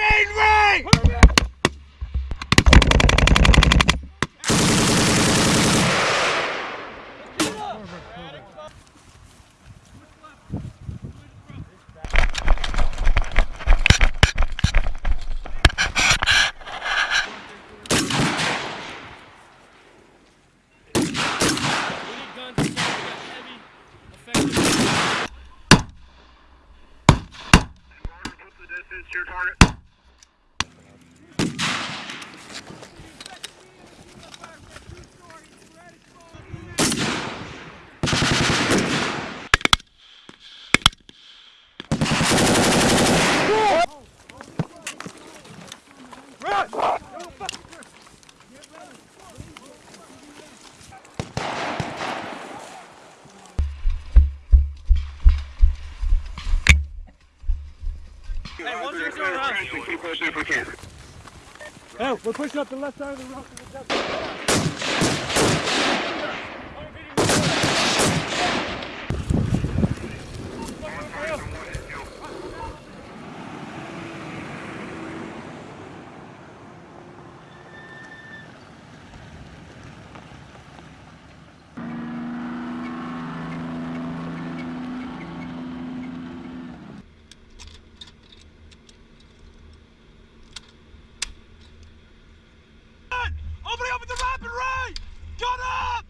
Steinway! your target. Hey, one zero zero around. Oh, we're pushing up the left side of the rock. Opening up at the rapid right! Gun up!